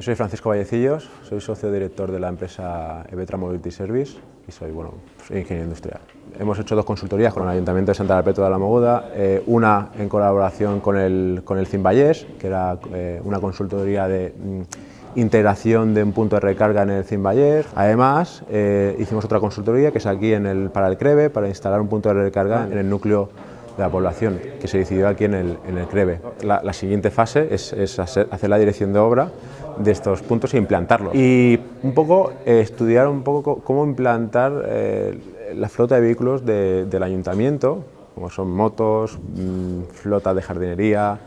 Yo soy Francisco Vallecillos, soy socio director de la empresa Evetra Mobility Service y soy, bueno, ingeniero industrial. Hemos hecho dos consultorías con el Ayuntamiento de Santa Perpetua de la Mogoda, eh, una en colaboración con el, con el Cimballés, que era eh, una consultoría de mm, integración de un punto de recarga en el Cimballés. Además, eh, hicimos otra consultoría que es aquí en el, para el CREVE, para instalar un punto de recarga en el núcleo de la población, que se decidió aquí en el, en el CREVE. La, siguiente fase es, hacer, la dirección de obra de estos puntos e implantarlos. Y un poco eh, estudiar un poco cómo implantar eh, la flota de vehículos del ayuntamiento, como son motos, mm, flota de jardinería,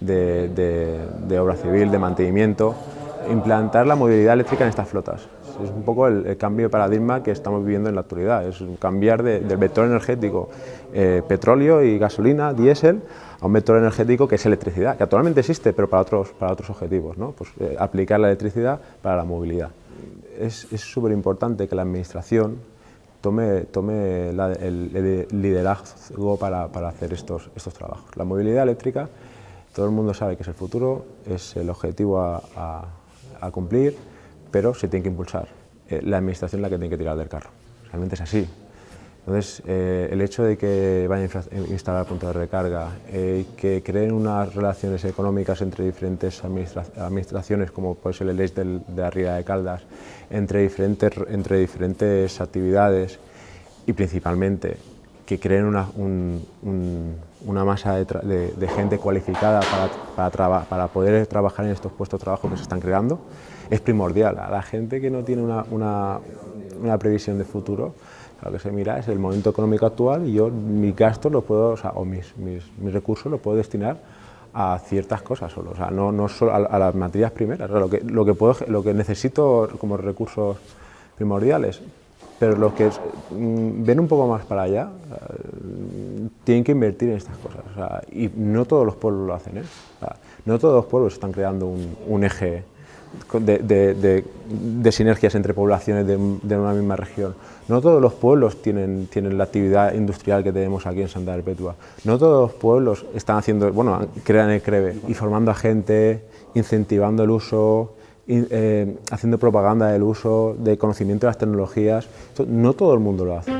de, de obra civil, de mantenimiento, implantar la movilidad eléctrica en estas flotas. Es un poco el, cambio de paradigma que estamos viviendo en la actualidad, es cambiar del vector energético eh, petróleo y gasolina, diésel, a un vector energético que es electricidad, que actualmente existe, pero para otros, para otros objetivos, ¿no? pues, eh, aplicar la electricidad para la movilidad. Es súper importante que la Administración tome, tome el, liderazgo para, para, hacer estos, estos trabajos. La movilidad eléctrica, todo el mundo sabe que es el futuro, es el objetivo a a cumplir, pero se tiene que impulsar. Eh, la administración es la que tiene que tirar del carro. Realmente es así. Entonces, eh, el hecho de que vayan a instalar puntos de recarga, eh, que creen unas relaciones económicas entre diferentes administraciones, como puede ser el EIS de Ría de Caldas, entre diferentes, entre diferentes actividades y principalmente que creen una, una masa de, gente cualificada para, para, para, poder trabajar en estos puestos de trabajo que se están creando, es primordial. A la gente que no tiene una, una previsión de futuro, lo que se mira es el momento económico actual y yo mis gastos los puedo, o, sea, o mis, mis, mis, recursos los puedo destinar a ciertas cosas solo, o sea, no, no solo a, las materias primeras, lo que, lo, que puedo, lo que necesito como recursos primordiales pero los que mm, ven un poco más para allá tienen que invertir en estas cosas. y no todos los pueblos lo hacen. ¿eh? no todos los pueblos están creando un, eje de, sinergias entre poblaciones de, una misma región. No todos los pueblos tienen, tienen la actividad industrial que tenemos aquí en Santa Perpetua. No todos los pueblos están haciendo, bueno, crean el CREVE y formando a gente, incentivando el uso, eh, haciendo propaganda del uso, de conocimiento de las tecnologías. no todo el mundo lo hace.